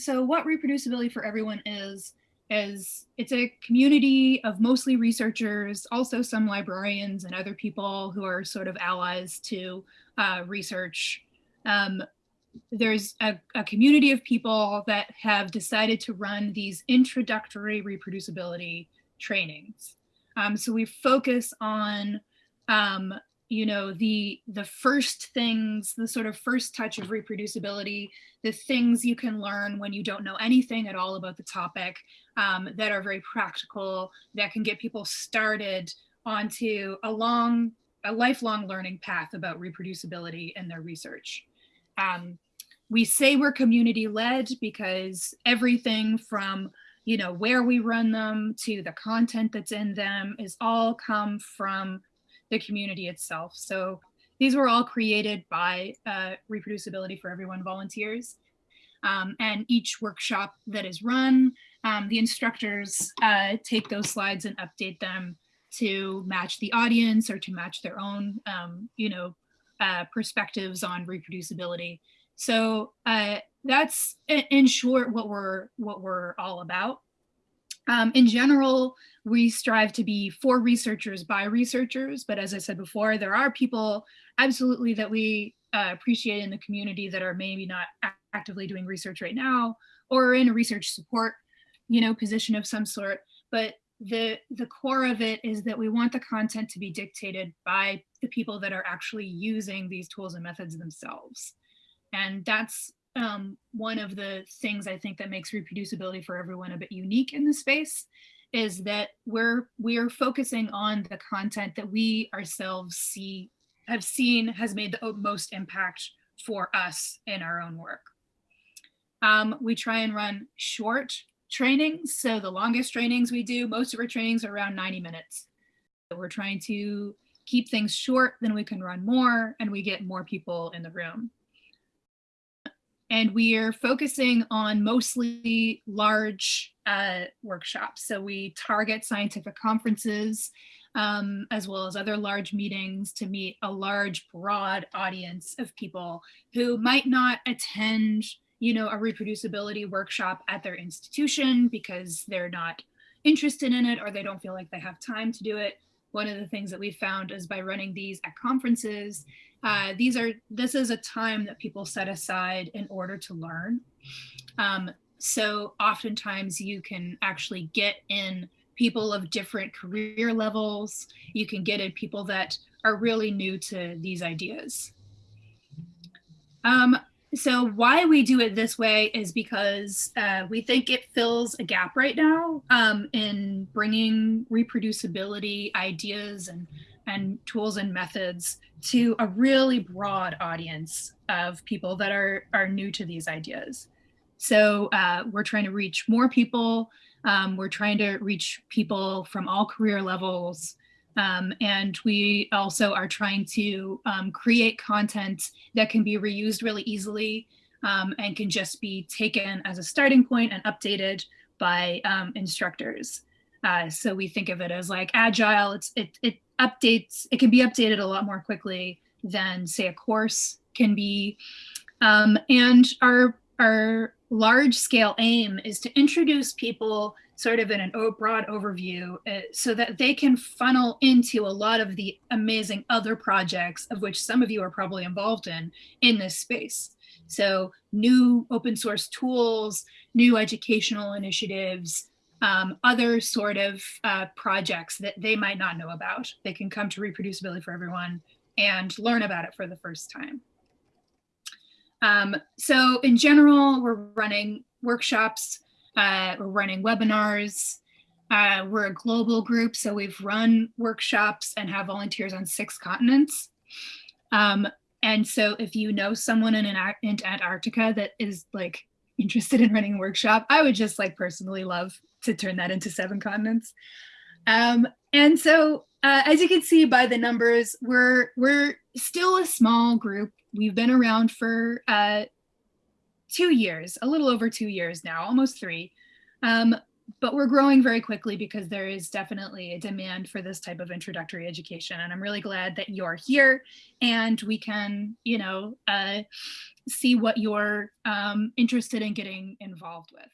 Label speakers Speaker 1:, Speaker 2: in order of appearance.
Speaker 1: so what reproducibility for everyone is, is it's a community of mostly researchers, also some librarians and other people who are sort of allies to uh, research. Um, there's a, a, community of people that have decided to run these introductory reproducibility trainings. Um, so we focus on um, you know the the first things the sort of first touch of reproducibility the things you can learn when you don't know anything at all about the topic um, that are very practical that can get people started onto a long a lifelong learning path about reproducibility in their research. Um, we say we're community led because everything from you know where we run them to the content that's in them is all come from the community itself. So these were all created by uh, Reproducibility for Everyone volunteers. Um, and each workshop that is run, um, the instructors uh, take those slides and update them to match the audience or to match their own, um, you know, uh, perspectives on reproducibility. So uh, that's in short what we're what we're all about. Um, in general, we strive to be for researchers by researchers, but as I said before, there are people absolutely that we uh, appreciate in the community that are maybe not actively doing research right now or in a research support, you know, position of some sort. But the the core of it is that we want the content to be dictated by the people that are actually using these tools and methods themselves. And that's um, one of the things I think that makes reproducibility for everyone a bit unique in the space is that we're we're focusing on the content that we ourselves see have seen has made the most impact for us in our own work. Um, we try and run short trainings. So the longest trainings we do, most of our trainings are around 90 minutes. We're trying to keep things short, then we can run more and we get more people in the room. And we are focusing on mostly large uh, workshops. So we target scientific conferences um, as well as other large meetings to meet a large, broad audience of people who might not attend, you know, a reproducibility workshop at their institution because they're not interested in it or they don't feel like they have time to do it. One of the things that we found is by running these at conferences, uh, these are this is a time that people set aside in order to learn. Um, so oftentimes you can actually get in people of different career levels. You can get in people that are really new to these ideas. Um, so why we do it this way is because uh, we think it fills a gap right now um, in bringing reproducibility ideas and, and tools and methods to a really broad audience of people that are, are new to these ideas. So uh, we're trying to reach more people. Um, we're trying to reach people from all career levels. Um, and we also are trying to um, create content that can be reused really easily um, and can just be taken as a starting point and updated by um, instructors. Uh, so we think of it as like agile, it's, it, it updates, it can be updated a lot more quickly than say a course can be. Um, and our, our large scale aim is to introduce people sort of in a broad overview uh, so that they can funnel into a lot of the amazing other projects of which some of you are probably involved in in this space. So new open source tools, new educational initiatives, um, other sort of uh, projects that they might not know about. They can come to Reproducibility for Everyone and learn about it for the first time. Um, so in general, we're running workshops, uh, we're running webinars, uh, we're a global group, so we've run workshops and have volunteers on six continents. Um, and so if you know someone in, an, in Antarctica that is like interested in running a workshop, I would just like personally love to turn that into seven continents. Um, and so uh, as you can see by the numbers, we're, we're still a small group. We've been around for uh, two years, a little over two years now, almost three. Um, but we're growing very quickly because there is definitely a demand for this type of introductory education. And I'm really glad that you're here and we can, you know, uh, see what you're um, interested in getting involved with.